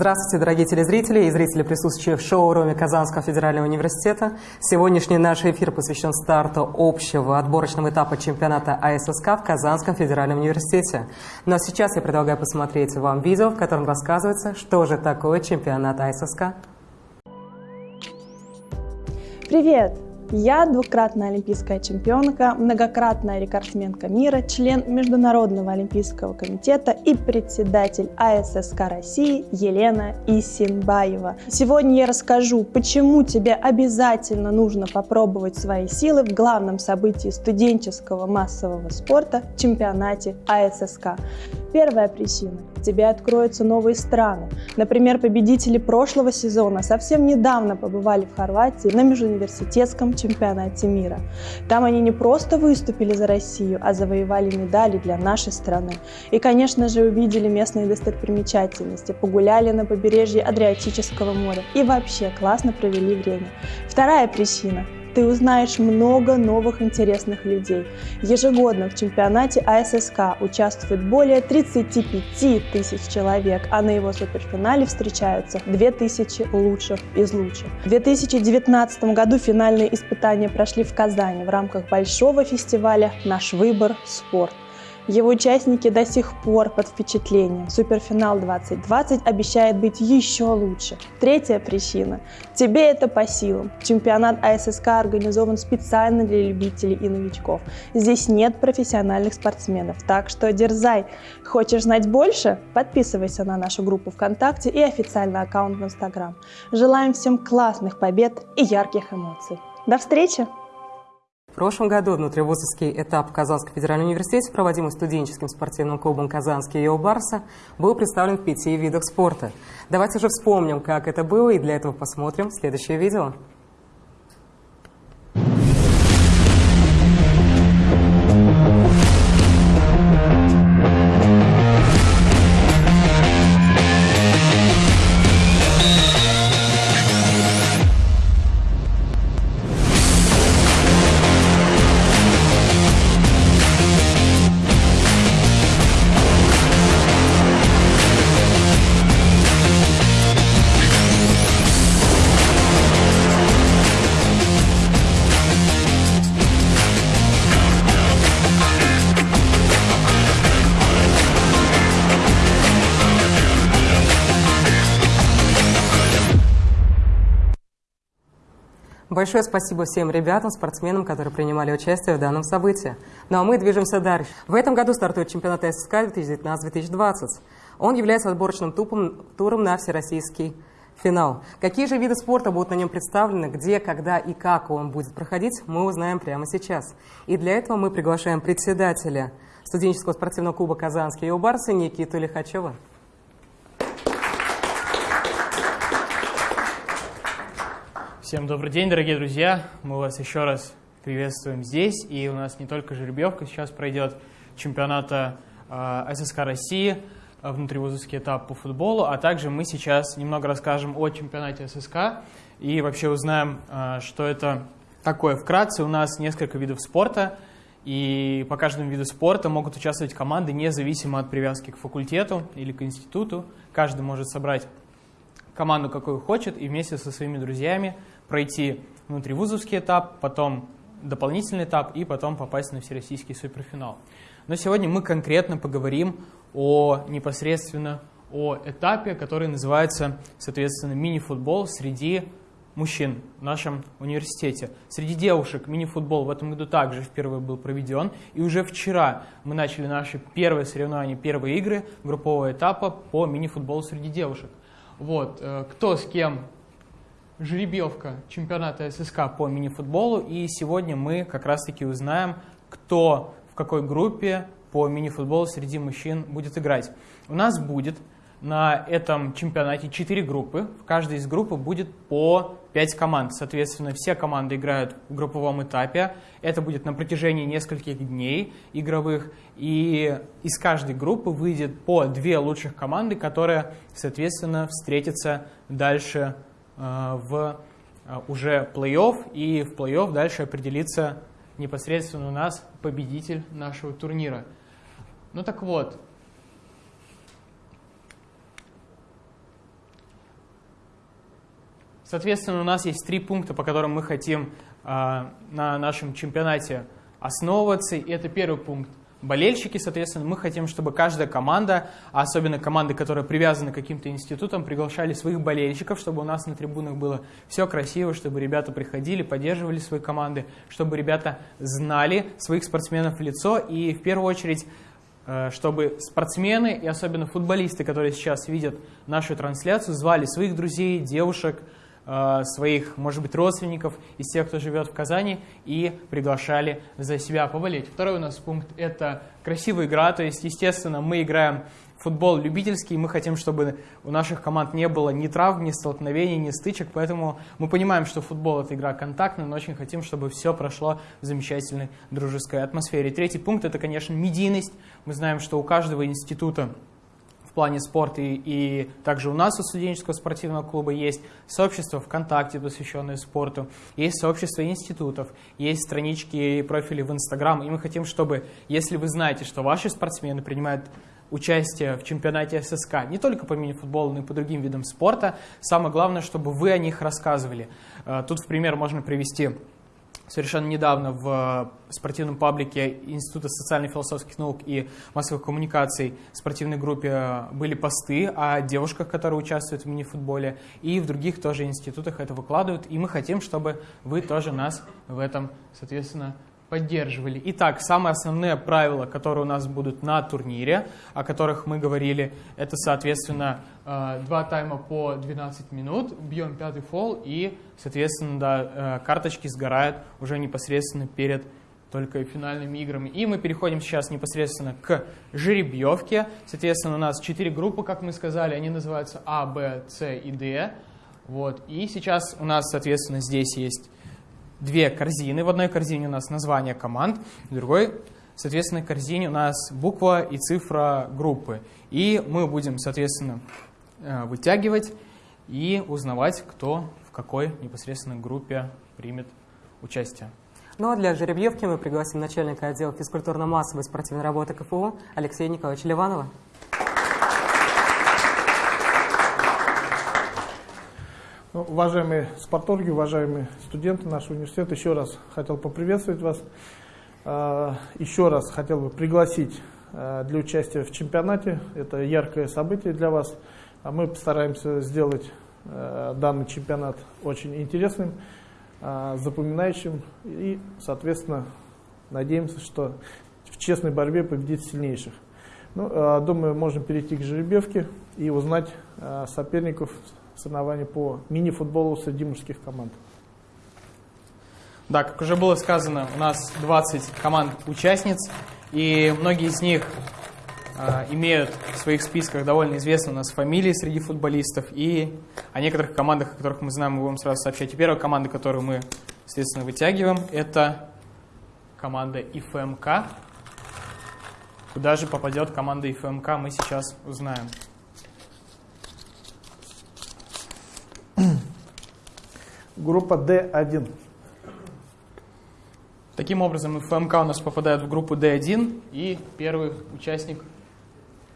Здравствуйте, дорогие телезрители и зрители, присутствующие в шоу-руме Казанского федерального университета. Сегодняшний наш эфир посвящен старту общего отборочного этапа чемпионата АССК в Казанском федеральном университете. Но сейчас я предлагаю посмотреть вам видео, в котором рассказывается, что же такое чемпионат АССК. Привет! Я двукратная олимпийская чемпионка, многократная рекордсменка мира, член Международного олимпийского комитета и председатель АССК России Елена Исимбаева. Сегодня я расскажу, почему тебе обязательно нужно попробовать свои силы в главном событии студенческого массового спорта – чемпионате АССК. Первая причина – тебе откроются новые страны. Например, победители прошлого сезона совсем недавно побывали в Хорватии на межуниверситетском чемпионате мира. Там они не просто выступили за Россию, а завоевали медали для нашей страны. И, конечно же, увидели местные достопримечательности, погуляли на побережье Адриатического моря и вообще классно провели время. Вторая причина – ты узнаешь много новых интересных людей. Ежегодно в чемпионате АССК участвует более 35 тысяч человек, а на его суперфинале встречаются 2000 лучших из лучших. В 2019 году финальные испытания прошли в Казани в рамках большого фестиваля «Наш выбор – спорт». Его участники до сих пор под впечатлением. Суперфинал 2020 обещает быть еще лучше. Третья причина. Тебе это по силам. Чемпионат АССК организован специально для любителей и новичков. Здесь нет профессиональных спортсменов, так что дерзай. Хочешь знать больше? Подписывайся на нашу группу ВКонтакте и официальный аккаунт в Инстаграм. Желаем всем классных побед и ярких эмоций. До встречи! Прошлом году внутривузовский этап в Казанском федеральном университете, проводимый студенческим спортивным клубом «Казанский Йо Барса», был представлен в пяти видах спорта. Давайте же вспомним, как это было, и для этого посмотрим следующее видео. Большое спасибо всем ребятам, спортсменам, которые принимали участие в данном событии. Ну а мы движемся дальше. В этом году стартует чемпионат ССК 2019-2020. Он является отборочным тупом, туром на всероссийский финал. Какие же виды спорта будут на нем представлены, где, когда и как он будет проходить, мы узнаем прямо сейчас. И для этого мы приглашаем председателя студенческого спортивного клуба «Казанский Юбарсы» Никиту Лихачева. Всем добрый день, дорогие друзья! Мы вас еще раз приветствуем здесь. И у нас не только жеребьевка, сейчас пройдет чемпионата э, ССК России, э, внутривузовский этап по футболу, а также мы сейчас немного расскажем о чемпионате ССК и вообще узнаем, э, что это такое. Вкратце, у нас несколько видов спорта, и по каждому виду спорта могут участвовать команды независимо от привязки к факультету или к институту. Каждый может собрать команду, какую хочет, и вместе со своими друзьями пройти внутривузовский этап, потом дополнительный этап и потом попасть на всероссийский суперфинал. Но сегодня мы конкретно поговорим о непосредственно о этапе, который называется, соответственно, мини-футбол среди мужчин в нашем университете. Среди девушек мини-футбол в этом году также впервые был проведен. И уже вчера мы начали наши первые соревнования, первые игры группового этапа по мини-футболу среди девушек. Вот, э, кто с кем жеребьевка чемпионата ССК по мини-футболу, и сегодня мы как раз-таки узнаем, кто в какой группе по мини-футболу среди мужчин будет играть. У нас будет на этом чемпионате 4 группы, в каждой из групп будет по 5 команд. Соответственно, все команды играют в групповом этапе. Это будет на протяжении нескольких дней игровых. И из каждой группы выйдет по две лучших команды, которые, соответственно, встретятся дальше в э, уже плей-офф, и в плей-офф дальше определится непосредственно у нас победитель нашего турнира. Ну так вот, Соответственно, у нас есть три пункта, по которым мы хотим на нашем чемпионате основываться. И это первый пункт болельщики, соответственно, мы хотим, чтобы каждая команда, а особенно команды, которые привязаны к каким-то институтам, приглашали своих болельщиков, чтобы у нас на трибунах было все красиво, чтобы ребята приходили, поддерживали свои команды, чтобы ребята знали своих спортсменов в лицо. И в первую очередь э, чтобы спортсмены и особенно футболисты, которые сейчас видят нашу трансляцию, звали своих друзей, девушек, своих, может быть, родственников из тех, кто живет в Казани, и приглашали за себя поболеть. Второй у нас пункт – это красивая игра, то есть, естественно, мы играем футбол любительский, мы хотим, чтобы у наших команд не было ни травм, ни столкновений, ни стычек, поэтому мы понимаем, что футбол – это игра контактная, но очень хотим, чтобы все прошло в замечательной дружеской атмосфере. Третий пункт – это, конечно, медийность. Мы знаем, что у каждого института плане спорта, и, также у нас у студенческого спортивного клуба есть сообщество ВКонтакте, посвященное спорту, есть сообщество институтов, есть странички и профили в Инстаграм, и мы хотим, чтобы, если вы знаете, что ваши спортсмены принимают участие в чемпионате ССК, не только по мини-футболу, но и по другим видам спорта, самое главное, чтобы вы о них рассказывали. Э, тут в пример можно привести совершенно недавно в спортивном паблике Института социально-философских наук и массовых коммуникаций в спортивной группе были посты о девушках, которые участвуют в мини-футболе, и в других тоже институтах это выкладывают, и мы хотим, чтобы вы тоже нас в этом, соответственно, поддерживали. Итак, самые основные правила, которые у нас будут на турнире, о которых мы говорили, это, соответственно, э, два тайма по 12 минут, бьем пятый фол и, соответственно, да, э, карточки сгорают уже непосредственно перед только финальными играми. И мы переходим сейчас непосредственно к жеребьевке. Соответственно, у нас четыре группы, как мы сказали, они называются А, Б, С и Д. Вот. И сейчас у нас, соответственно, здесь есть две корзины. В одной корзине у нас название команд, в другой, соответственно, корзине у нас буква и цифра группы. И мы будем, соответственно, э, вытягивать и узнавать, кто в какой непосредственно группе примет участие. Ну а для жеребьевки мы пригласим начальника отдела физкультурно-массовой спортивной работы КФУ Алексея Николаевича Ливанова. Ну, уважаемые спортологи, уважаемые студенты нашего университета, еще раз хотел поприветствовать вас. А, еще раз хотел бы пригласить а, для участия в чемпионате. Это яркое событие для вас. А мы постараемся сделать данный чемпионат очень интересным, запоминающим и, соответственно, надеемся, что в честной борьбе победит сильнейших. Ну, думаю, можем перейти к жеребьевке и узнать соперников соревнований по мини-футболу среди мужских команд. Да, как уже было сказано, у нас 20 команд-участниц, и многие из них э, имеют в своих списках довольно известные у нас фамилии среди футболистов, и о некоторых командах, о которых мы знаем, мы будем сразу сообщать. И первая команда, которую мы, естественно, вытягиваем, это команда ИФМК. Куда же попадет команда ИФМК, мы сейчас узнаем. Группа D1. Таким образом, ФМК у нас попадает в группу D1, и первый участник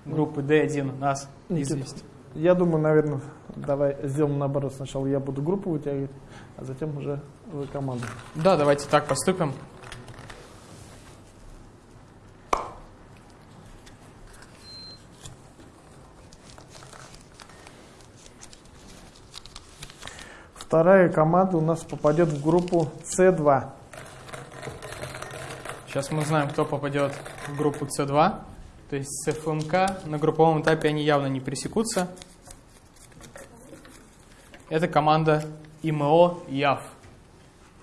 группы D1 нас известен. Я думаю, наверное, давай сделаем наоборот. Сначала я буду группу вытягивать, а затем уже вы команду. Да, давайте так поступим. Вторая команда у нас попадет в группу С2. Сейчас мы узнаем, кто попадет в группу С2. То есть с ФМК на групповом этапе они явно не пересекутся. Это команда ИМО ЯФ.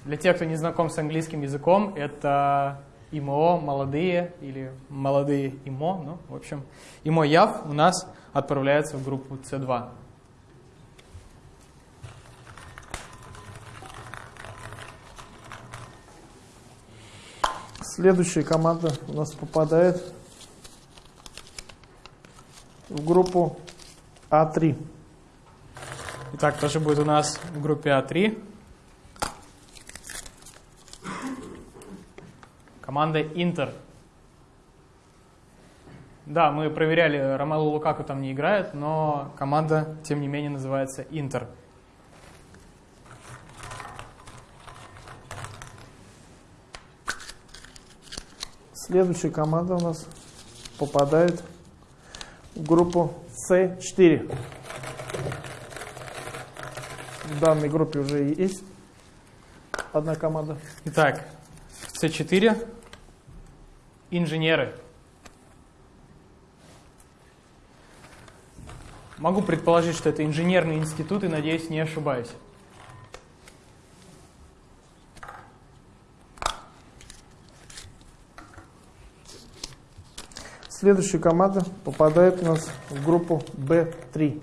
Для тех, кто не знаком с английским языком, это ИМО молодые или молодые ИМО. Ну, в общем, ИМО ЯФ у нас отправляется в группу С2. Следующая команда у нас попадает в группу А3. Итак, тоже будет у нас в группе А3. Команда Интер. Да, мы проверяли, Ромело Лукаку там не играет, но команда, тем не менее, называется Интер. Следующая команда у нас попадает в группу С4. В данной группе уже есть одна команда. Итак, С4. Инженеры. Могу предположить, что это инженерный институт, и надеюсь, не ошибаюсь. Следующая команда попадает у нас в группу Б3.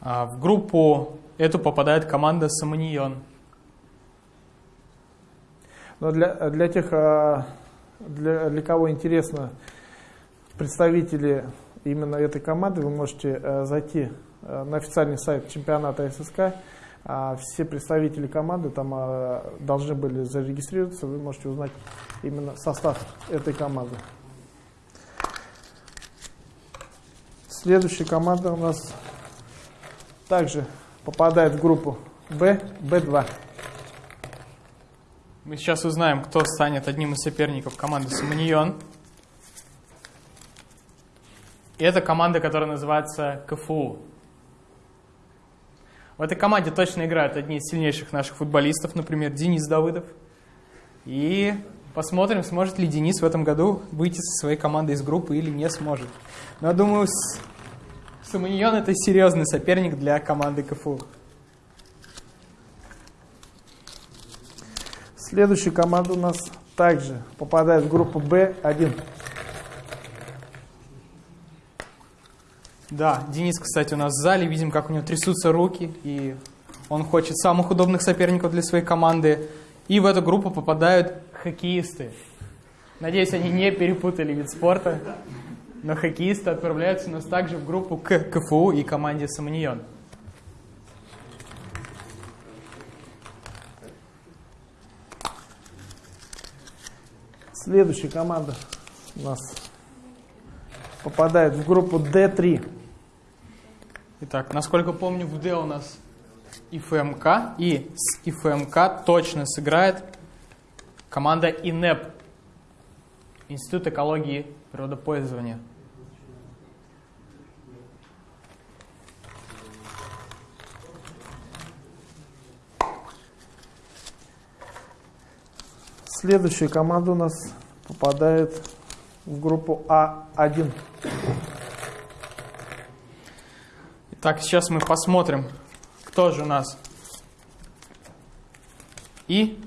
А в группу эту попадает команда Саманьон. Но для, для тех, а, для, для кого интересно представители именно этой команды, вы можете а, зайти на официальный сайт чемпионата ССК. Все представители команды там должны были зарегистрироваться, вы можете узнать именно состав этой команды. Следующая команда у нас также попадает в группу Б, Б2. Мы сейчас узнаем, кто станет одним из соперников команды Саманьон. И это команда, которая называется КФУ. В этой команде точно играют одни из сильнейших наших футболистов, например, Денис Давыдов. И посмотрим, сможет ли Денис в этом году выйти со своей командой из группы или не сможет. Но я думаю, Саманьон это серьезный соперник для команды КФУ. Следующая команда у нас также попадает в группу Б1. Да, Денис, кстати, у нас в зале. Видим, как у него трясутся руки. И он хочет самых удобных соперников для своей команды. И в эту группу попадают хоккеисты. Надеюсь, они не перепутали вид спорта. Но хоккеисты отправляются у нас также в группу к КФУ и команде Саманьон. Следующая команда у нас попадает в группу D3. Итак, насколько помню, в D у нас ИФМК, и с ИФМК точно сыграет команда ИНЕП, Институт экологии природопользования. Следующая команда у нас попадает в группу А1. Итак, сейчас мы посмотрим, кто же у нас. И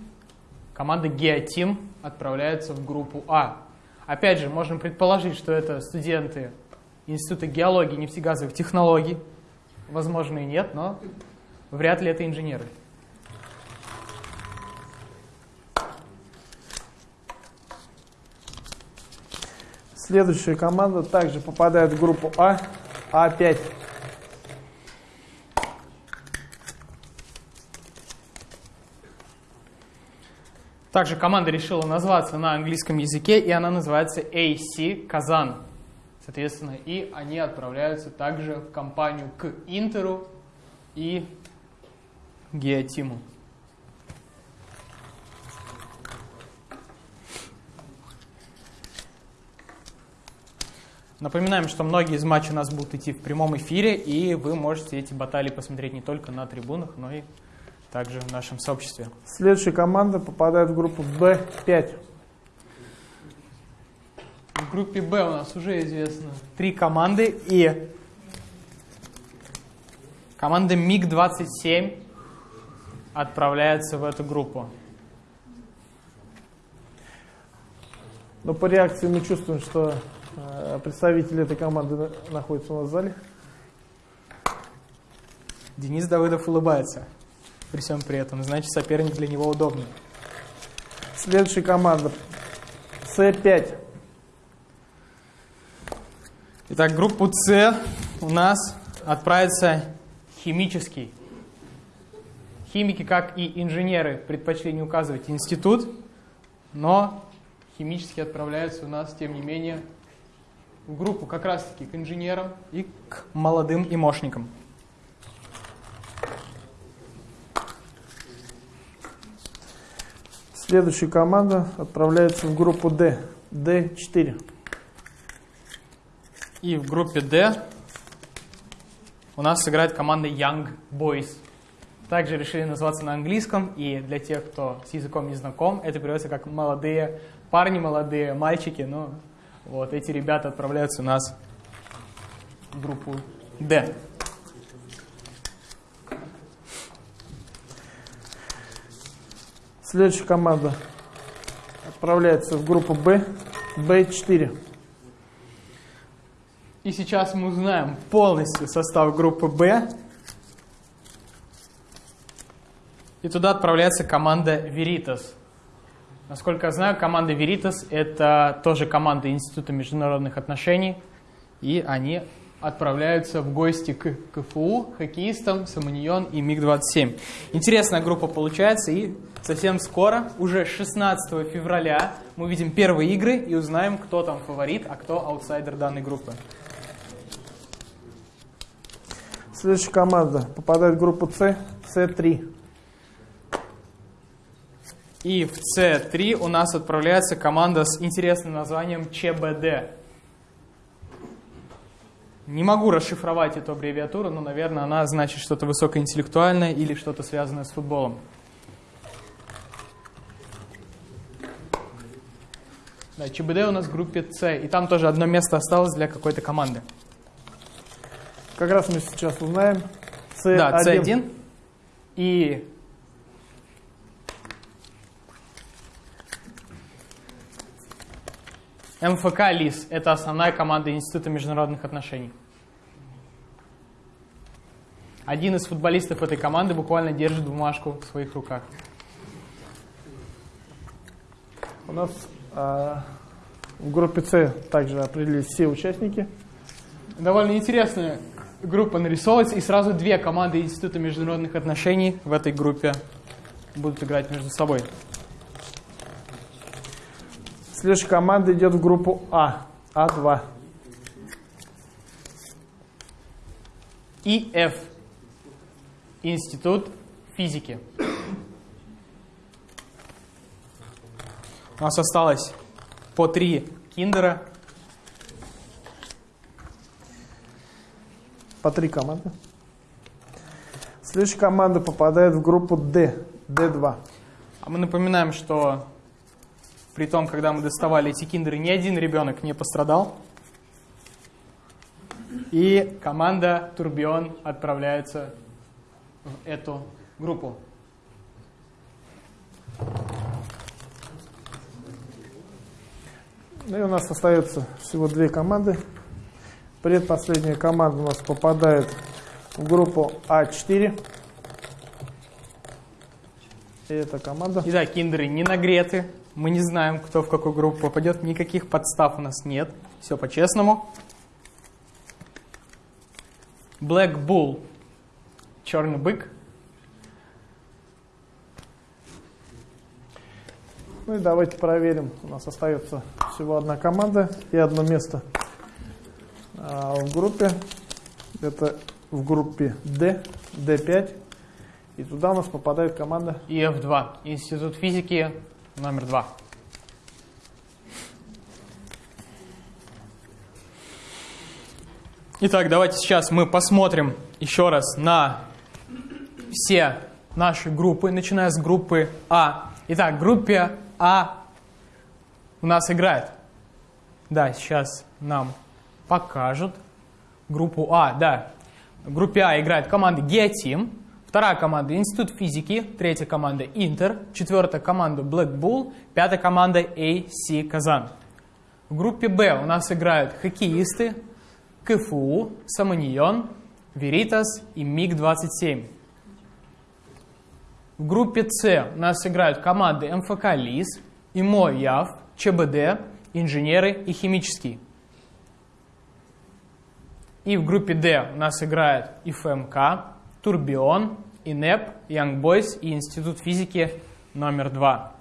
команда Геотим отправляется в группу А. Опять же, можем предположить, что это студенты Института геологии и нефтегазовых технологий. Возможно и нет, но вряд ли это инженеры. Следующая команда также попадает в группу А, А5. Также команда решила назваться на английском языке, и она называется AC Казан. Соответственно, и они отправляются также в компанию к Интеру и Геотиму. Напоминаем, что многие из матчей у нас будут идти в прямом эфире, и вы можете эти баталии посмотреть не только на трибунах, но и также в нашем сообществе. Следующая команда попадает в группу Б5. В группе Б у нас уже известно три команды, и команда МиГ-27 отправляется в эту группу. Но по реакции мы чувствуем, что Э, представители этой команды находятся у нас в зале. Денис Давыдов улыбается при всем при этом. Значит, соперник для него удобный. Следующая команда. С5. Итак, группу С у нас отправится химический. Химики, как и инженеры, предпочли не указывать институт, но химически отправляются у нас, тем не менее, в группу как раз-таки к инженерам и к молодым и Следующая команда отправляется в группу D. D4. И в группе D у нас сыграет команда Young Boys. Также решили называться на английском, и для тех, кто с языком не знаком, это переводится как молодые парни, молодые мальчики. Ну, вот эти ребята отправляются у нас в группу D. Следующая команда отправляется в группу B. B4. И сейчас мы узнаем полностью состав группы Б. И туда отправляется команда Veritas. Насколько я знаю, команда Veritas это тоже команда Института международных отношений. И они отправляются в гости к КФУ, хоккеистам, Саманьон и МиГ-27. Интересная группа получается, и совсем скоро, уже 16 февраля, мы увидим первые игры и узнаем, кто там фаворит, а кто аутсайдер данной группы. Следующая команда попадает в группу С, С3. И в С3 у нас отправляется команда с интересным названием ЧБД. Не могу расшифровать эту аббревиатуру, но, наверное, она значит что-то высокоинтеллектуальное или что-то связанное с футболом. Да, ЧБД у нас в группе С, и там тоже одно место осталось для какой-то команды. Как раз мы сейчас узнаем. С1. Да, С1. И МФК ЛИС – это основная команда Института международных отношений. Один из футболистов этой команды буквально держит бумажку в своих руках. У нас а, в группе С также определились все участники. Довольно интересная группа нарисовывается, и сразу две команды Института международных отношений в этой группе будут играть между собой. Следующая команда идет в группу А, А2. ИФ – Институт физики. У нас осталось по три киндера. По три команды. Следующая команда попадает в группу D, D2. А мы напоминаем, что при том, когда мы доставали эти киндеры, ни один ребенок не пострадал. И команда Турбион отправляется в эту группу. Ну и у нас остается всего две команды. Предпоследняя команда у нас попадает в группу А4. И эта команда. Итак, киндеры не нагреты. Мы не знаем, кто в какую группу попадет. Никаких подстав у нас нет. Все по-честному. Black Bull. Черный бык. Ну и давайте проверим. У нас остается всего одна команда и одно место а, в группе. Это в группе D, D5. И туда у нас попадает команда ИФ-2. Институт физики номер два. Итак, давайте сейчас мы посмотрим еще раз на все наши группы, начиная с группы А. Итак, в группе А у нас играет. Да, сейчас нам покажут группу А. Да, в группе А играет команда Геотим, вторая команда Институт физики, третья команда Интер, четвертая команда Black Bull, пятая команда AC Казан. В группе Б у нас играют хоккеисты КФУ, Саманьон, Веритас и МиГ-27. В группе С у нас играют команды МФК ЛИС, ИМО ЯВ, ЧБД, инженеры и химический. И в группе D у нас играет ИФМК, Турбион, ИНЕП, Boys и Институт физики номер 2.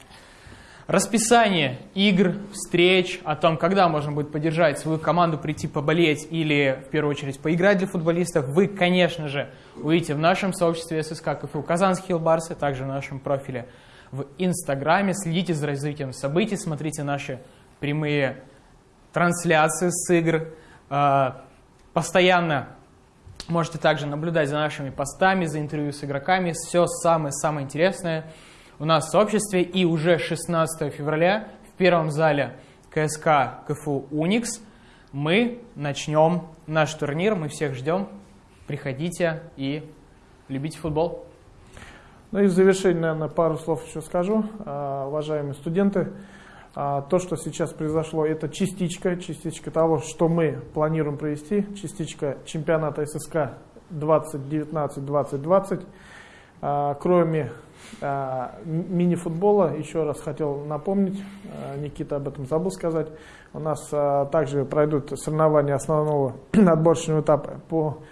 Расписание игр, встреч, о том, когда можно будет поддержать свою команду, прийти поболеть или, в первую очередь, поиграть для футболистов, вы, конечно же, увидите в нашем сообществе ССК КФУ Казанские Хилбарсы, также в нашем профиле в Инстаграме. Следите за развитием событий, смотрите наши прямые трансляции с игр. А, постоянно можете также наблюдать за нашими постами, за интервью с игроками. Все самое-самое интересное у нас в сообществе. И уже 16 февраля в первом зале КСК КФУ «Уникс» мы начнем наш турнир. Мы всех ждем. Приходите и любите футбол. Ну и в завершение, наверное, пару слов еще скажу. А, уважаемые студенты, то, что сейчас произошло, это частичка, частичка того, что мы планируем провести, частичка чемпионата ССК 2019-2020. А, кроме мини-футбола, еще раз хотел напомнить, Никита об этом забыл сказать, у нас также пройдут соревнования основного отборочного этапа по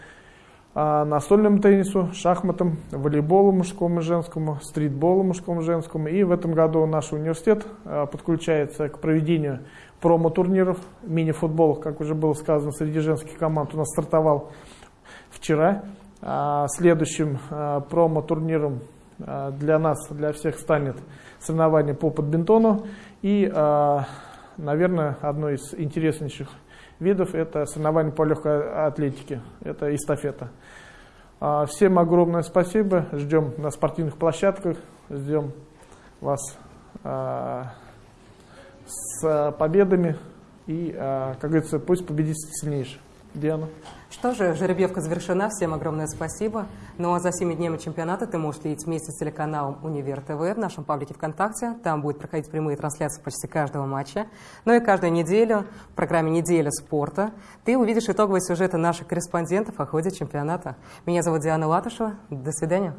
а, настольному теннису, шахматам, волейболу мужскому и женскому, стритболу мужскому и женскому. И в этом году наш университет а, подключается к проведению промо-турниров. Мини-футбол, как уже было сказано, среди женских команд у нас стартовал вчера. А, следующим промо-турниром для нас, для всех станет соревнование по подбинтону. И, наверное, одно из интереснейших видов. Это соревнования по легкой атлетике, это эстафета. А, всем огромное спасибо, ждем на спортивных площадках, ждем вас а, с победами. И, а, как говорится, пусть победит сильнейший. Диана. Что же, жеребьевка завершена. Всем огромное спасибо. Ну а за 7 днями чемпионата ты можешь следить вместе с телеканалом Универ ТВ в нашем паблике ВКонтакте. Там будет проходить прямые трансляции почти каждого матча. Ну и каждую неделю в программе «Неделя спорта» ты увидишь итоговые сюжеты наших корреспондентов о ходе чемпионата. Меня зовут Диана Латышева. До свидания.